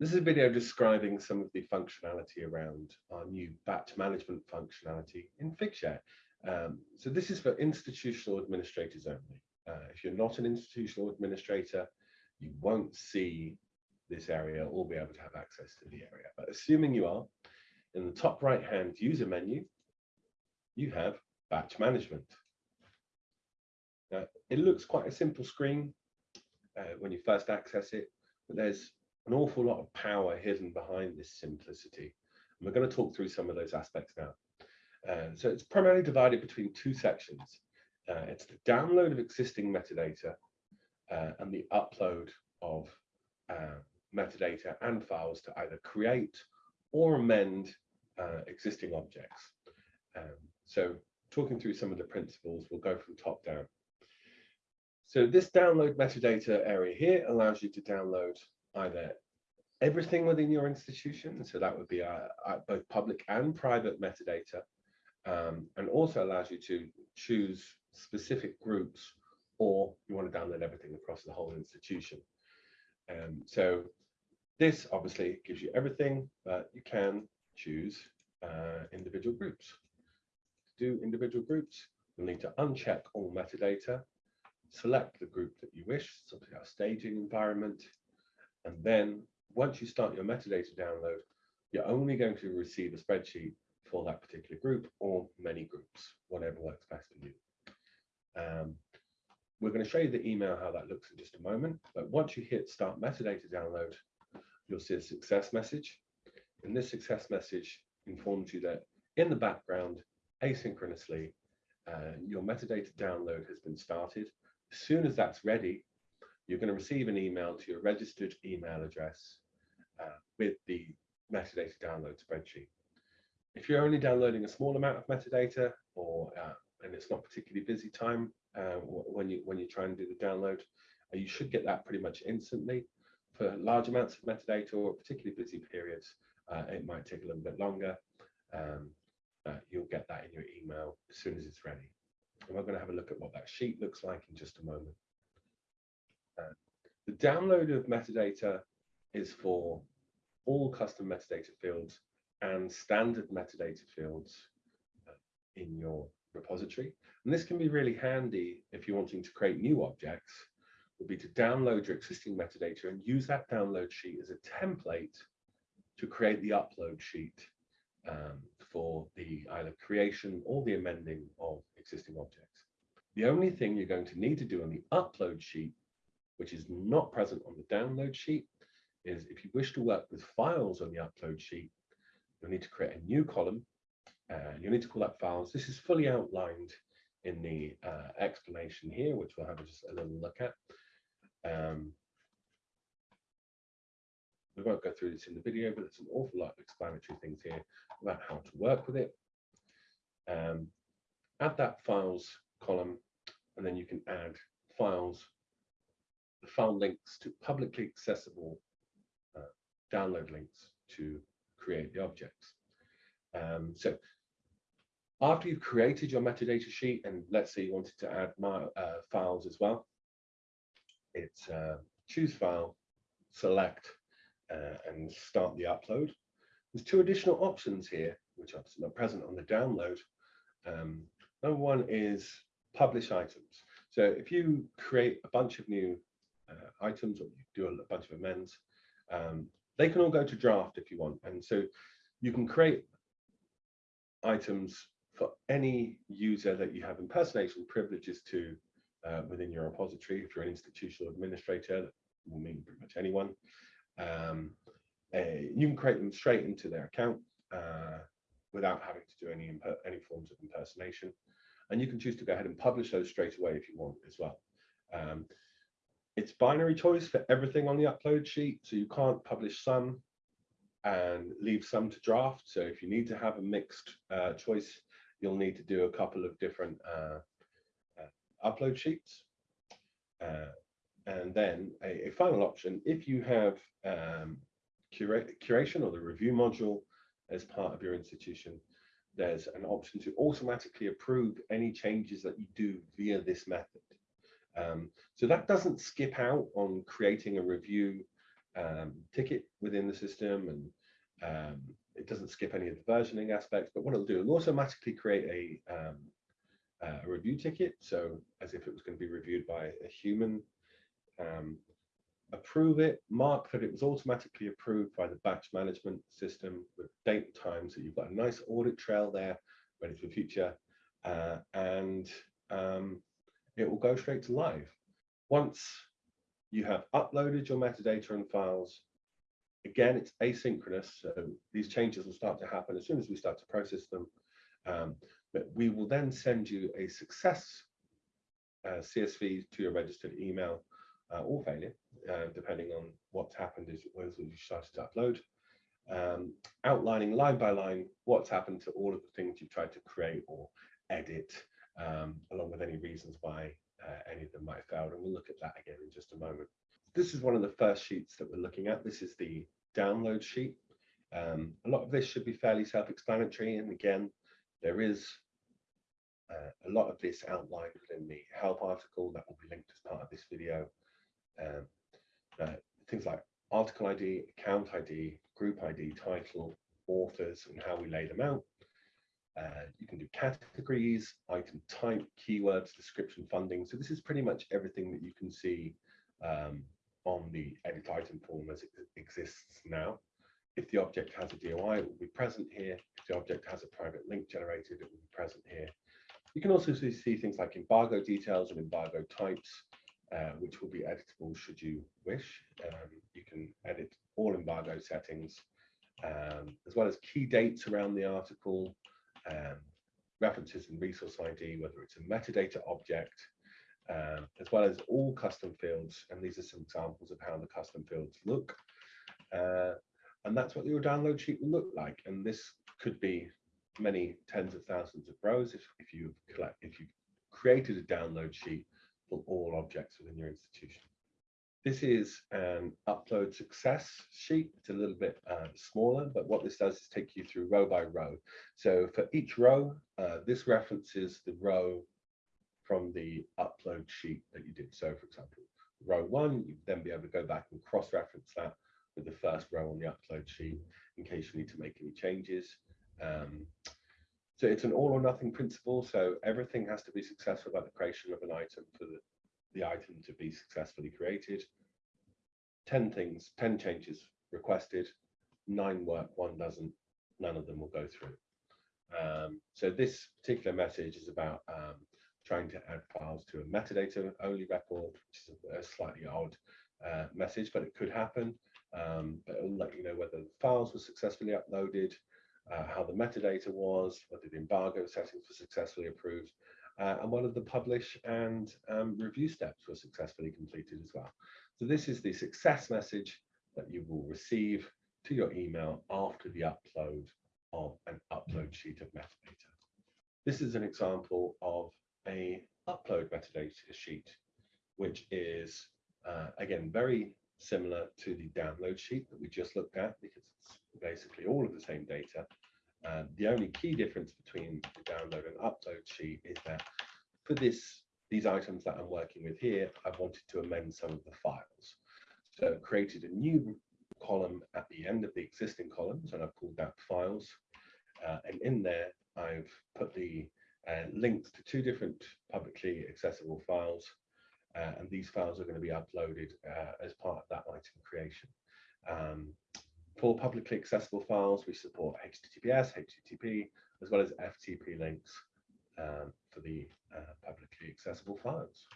This is a video describing some of the functionality around our new batch management functionality in Figshare. Um, so this is for institutional administrators only. Uh, if you're not an institutional administrator, you won't see this area or be able to have access to the area. But assuming you are, in the top right hand user menu, you have batch management. Now, it looks quite a simple screen uh, when you first access it, but there's an awful lot of power hidden behind this simplicity. And we're going to talk through some of those aspects now. Uh, so it's primarily divided between two sections. Uh, it's the download of existing metadata uh, and the upload of uh, metadata and files to either create or amend uh, existing objects. Um, so talking through some of the principles, we'll go from top down. So this download metadata area here allows you to download either everything within your institution, so that would be uh, uh, both public and private metadata, um, and also allows you to choose specific groups or you want to download everything across the whole institution. Um, so this obviously gives you everything, but you can choose uh, individual groups. To do individual groups, you'll need to uncheck all metadata, select the group that you wish, as our staging environment, and then once you start your metadata download, you're only going to receive a spreadsheet for that particular group or many groups, whatever works best for you. Um, we're going to show you the email, how that looks in just a moment. But once you hit start metadata download, you'll see a success message. And this success message informs you that in the background, asynchronously, uh, your metadata download has been started. As soon as that's ready, you're going to receive an email to your registered email address uh, with the metadata download spreadsheet. If you're only downloading a small amount of metadata or uh, and it's not particularly busy time uh, when you when you try and do the download, uh, you should get that pretty much instantly. For large amounts of metadata or particularly busy periods, uh, it might take a little bit longer. Um, you'll get that in your email as soon as it's ready. And we're going to have a look at what that sheet looks like in just a moment. The download of metadata is for all custom metadata fields and standard metadata fields uh, in your repository. And this can be really handy if you're wanting to create new objects, would be to download your existing metadata and use that download sheet as a template to create the upload sheet um, for the either creation or the amending of existing objects. The only thing you're going to need to do on the upload sheet which is not present on the download sheet, is if you wish to work with files on the upload sheet, you'll need to create a new column. Uh, you'll need to call that files. This is fully outlined in the uh, explanation here, which we'll have just a little look at. Um, we won't go through this in the video, but there's an awful lot of explanatory things here about how to work with it. Um, add that files column, and then you can add files file links to publicly accessible uh, download links to create the objects. Um, so after you've created your metadata sheet, and let's say you wanted to add my, uh, files as well, it's uh, choose file, select, uh, and start the upload. There's two additional options here, which are not present on the download. Um, number one is publish items. So if you create a bunch of new uh, items or you do a bunch of amends, um, they can all go to draft if you want. And so you can create items for any user that you have impersonation privileges to uh, within your repository. If you're an institutional administrator, that will mean pretty much anyone. Um, you can create them straight into their account uh, without having to do any any forms of impersonation. And you can choose to go ahead and publish those straight away if you want as well. Um, it's binary choice for everything on the upload sheet. So you can't publish some and leave some to draft. So if you need to have a mixed uh, choice, you'll need to do a couple of different uh, uh, upload sheets. Uh, and then a, a, final option, if you have um, cura curation or the review module as part of your institution, there's an option to automatically approve any changes that you do via this method. Um, so that doesn't skip out on creating a review um, ticket within the system and um, it doesn't skip any of the versioning aspects, but what it'll do, it'll automatically create a, um, a review ticket. So as if it was going to be reviewed by a human, um, approve it, mark that it was automatically approved by the batch management system with date and time. So you've got a nice audit trail there ready for future. Uh, and um, it will go straight to live. Once you have uploaded your metadata and files, again, it's asynchronous. So these changes will start to happen as soon as we start to process them. Um, but we will then send you a success uh, CSV to your registered email uh, or failure, uh, depending on what's happened as, as you started to upload, um, outlining line by line what's happened to all of the things you've tried to create or edit, um, along with any reasons why uh, any of them might have failed. And we'll look at that again in just a moment. This is one of the first sheets that we're looking at. This is the download sheet. Um, a lot of this should be fairly self-explanatory. And again, there is uh, a lot of this outlined within the help article that will be linked as part of this video. Um, uh, things like article ID, account ID, group ID, title, authors, and how we lay them out. Uh, you can do categories, item type, keywords, description, funding. So this is pretty much everything that you can see um, on the edit item form as it exists now. If the object has a DOI, it will be present here. If the object has a private link generated, it will be present here. You can also see things like embargo details and embargo types, uh, which will be editable should you wish. Um, you can edit all embargo settings, um, as well as key dates around the article, um, references and resource ID, whether it's a metadata object, um, as well as all custom fields. And these are some examples of how the custom fields look. Uh, and that's what your download sheet will look like. And this could be many tens of thousands of rows if, if you collect if you created a download sheet for all objects within your institution. This is an upload success sheet. It's a little bit uh, smaller, but what this does is take you through row by row. So for each row, uh, this references the row from the upload sheet that you did. So for example, row one, you'd then be able to go back and cross-reference that with the first row on the upload sheet in case you need to make any changes. Um, so it's an all or nothing principle. So everything has to be successful about the creation of an item for the, the item to be successfully created. 10 things, 10 changes requested, nine work, one doesn't, none of them will go through. Um, so this particular message is about um, trying to add files to a metadata only record, which is a, a slightly odd uh, message, but it could happen. Um, but it will let you know whether the files were successfully uploaded, uh, how the metadata was, whether the embargo settings were successfully approved, uh, and of the publish and um, review steps were successfully completed as well. So this is the success message that you will receive to your email after the upload of an upload sheet of metadata. This is an example of a upload metadata sheet, which is, uh, again, very similar to the download sheet that we just looked at because it's basically all of the same data. Uh, the only key difference between the download and upload sheet is that for this these items that I'm working with here, I've wanted to amend some of the files. So I've created a new column at the end of the existing columns and I've called that files. Uh, and in there, I've put the uh, links to two different publicly accessible files. Uh, and these files are going to be uploaded uh, as part of that item creation. Um, for publicly accessible files, we support HTTPS, HTTP, as well as FTP links um, for the uh, publicly accessible files.